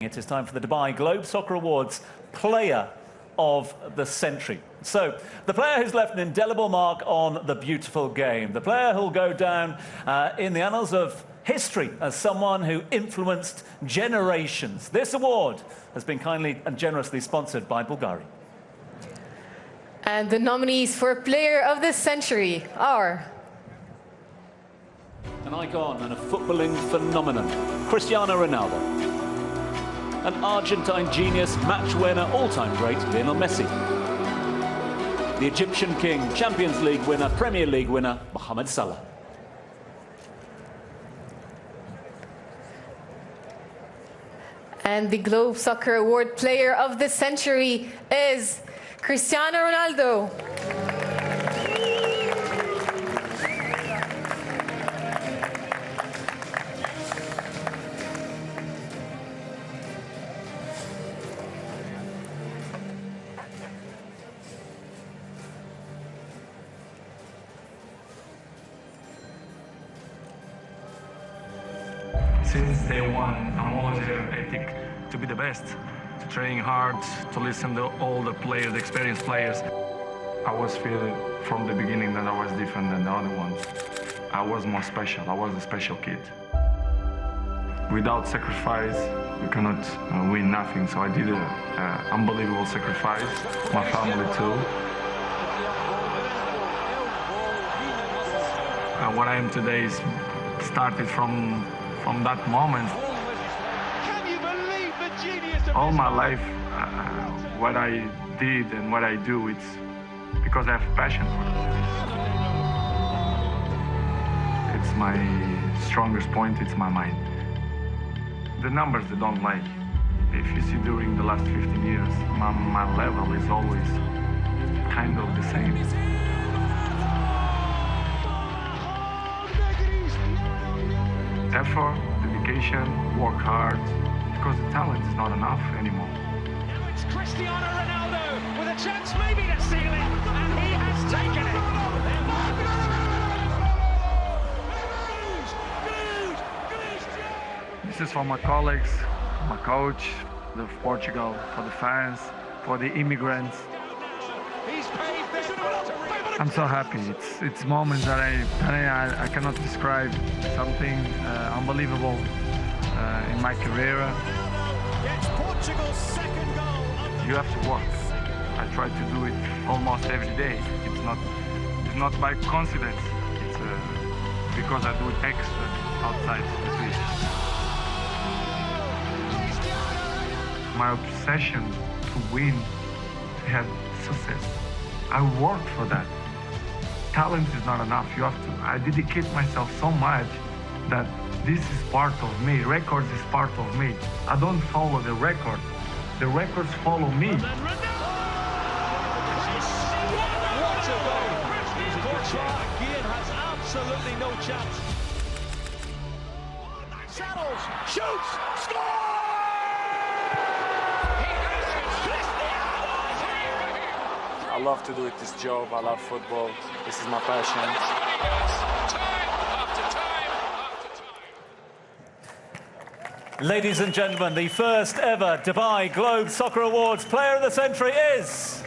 It is time for the Dubai Globe Soccer Awards Player of the Century. So, the player who's left an indelible mark on the beautiful game, the player who'll go down uh, in the annals of history as someone who influenced generations. This award has been kindly and generously sponsored by Bulgari. And the nominees for Player of the Century are... An icon and a footballing phenomenon, Cristiano Ronaldo an Argentine genius, match winner, all-time great, Lionel Messi. The Egyptian king, Champions League winner, Premier League winner, Mohamed Salah. And the Globe Soccer Award Player of the Century is Cristiano Ronaldo. Since day one, I'm always ethic to be the best, to train hard, to listen to all the players, the experienced players. I was feeling from the beginning that I was different than the other ones. I was more special. I was a special kid. Without sacrifice, you cannot uh, win nothing. So I did an unbelievable sacrifice. My family too. And what I am today is started from from that moment. All my life, uh, what I did and what I do, it's because I have passion for it. It's my strongest point, it's my mind. The numbers they don't like. If you see during the last 15 years, my, my level is always kind of the same. Effort, dedication, work hard, because the talent is not enough anymore. Now it's Cristiano Ronaldo with a chance maybe to seal it, and he has taken it. This is for my colleagues, my coach, the Portugal, for the fans, for the immigrants. I'm so happy. It's it's moments that I I, I cannot describe. Something uh, unbelievable uh, in my career. You have to work. I try to do it almost every day. It's not it's not by coincidence. It's uh, because I do it extra outside the pitch. My obsession to win, have success. I worked for that talent is not enough. You have to, I dedicate myself so much that this is part of me. Records is part of me. I don't follow the record. The records follow me. What a goal. Has absolutely no chance. Saddles, shoots, scores! Love to do it, this job. I love football. This is my passion. Ladies and gentlemen, the first ever Dubai Globe Soccer Awards Player of the Century is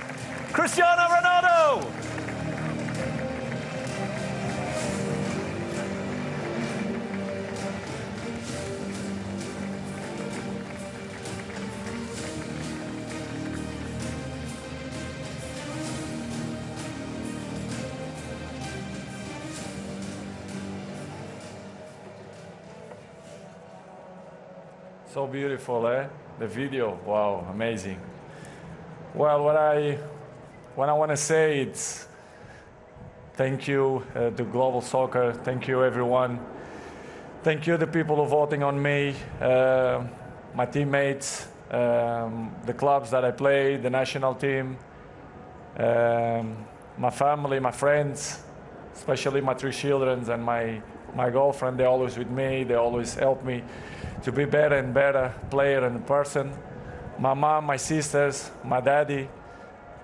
Cristiano Ronaldo. So beautiful, eh? The video, wow, amazing. Well, what I, what I want to say is thank you uh, to Global Soccer, thank you everyone. Thank you the people who voting on me, uh, my teammates, um, the clubs that I play, the national team, um, my family, my friends, especially my three children and my, my girlfriend, they're always with me, they always help me to be better and better player and person. My mom, my sisters, my daddy,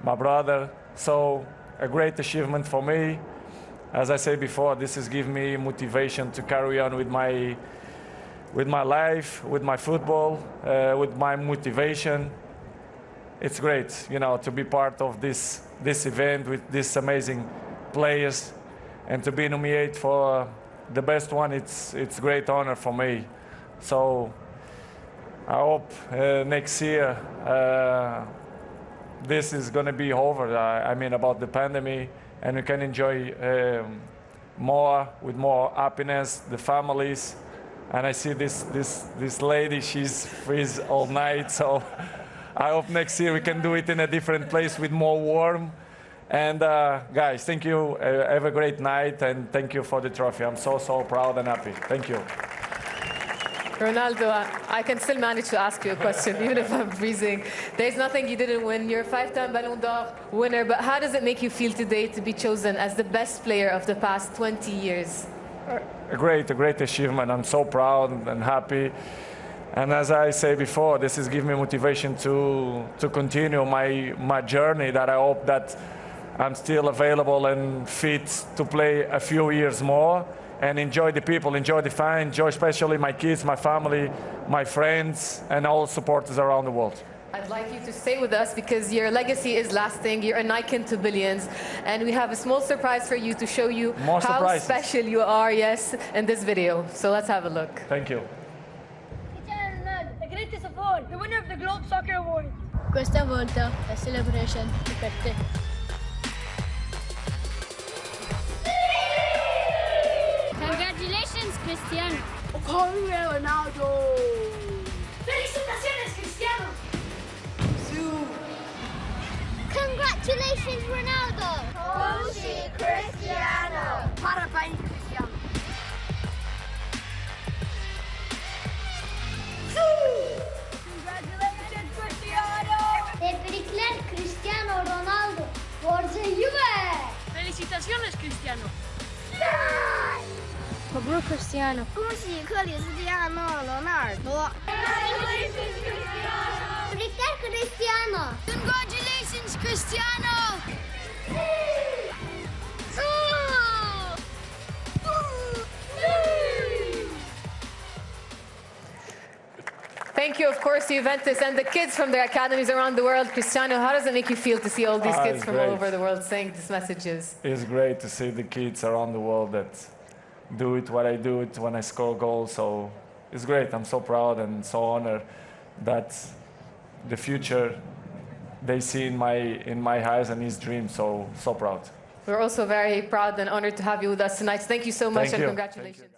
my brother. So a great achievement for me. As I said before, this has given me motivation to carry on with my with my life, with my football, uh, with my motivation. It's great, you know, to be part of this this event with these amazing players, and to be nominated for the best one. It's it's great honor for me. So I hope uh, next year uh, this is going to be over. I, I, mean, about the pandemic, and we can enjoy um, more with more happiness, the families. And I see this this this lady; she's freeze all night. So I hope next year we can do it in a different place with more warm. And uh, guys, thank you. Uh, have a great night, and thank you for the trophy. I'm so so proud and happy. Thank you. Ronaldo, I can still manage to ask you a question, even if I'm freezing. There's nothing you didn't win. You're a five-time Ballon d'Or winner, but how does it make you feel today to be chosen as the best player of the past 20 years? A great, a great achievement. I'm so proud and happy. And as I say before, this is giving me motivation to, to continue my, my journey that I hope that I'm still available and fit to play a few years more and enjoy the people, enjoy the fun, enjoy especially my kids, my family, my friends, and all supporters around the world. I'd like you to stay with us because your legacy is lasting. You're an icon to billions. And we have a small surprise for you to show you More how surprises. special you are, yes, in this video. So let's have a look. Thank you. Cristiano Ronaldo, the greatest of all, the winner of the Globe Soccer Award. Questa volta la celebration è per Cristiano. Corre Ronaldo! Felicitaciones, Cristiano. Congratulations, Ronaldo. Così Cristiano! Parabéns, Cristiano. Congratulations Cristiano! Tebrikler Cristiano Ronaldo. Forza Juve. Felicitaciones Cristiano! Mabrouk Cristiano. 恭喜克里斯蒂亚诺·罗纳尔多！ Tebrikler Cristiano. Congratulations Cristiano! Thank you, of course, Juventus and the kids from their academies around the world. Cristiano, how does it make you feel to see all these Ah, kids it's from great. all over the world saying these messages? It's great to see the kids around the world that do it what I do it when I score goals. So it's great. I'm so proud and so honored that the future they see in my in my eyes and his dreams. So so proud. We're also very proud and honored to have you with us tonight. Thank you so much Thank and you. congratulations.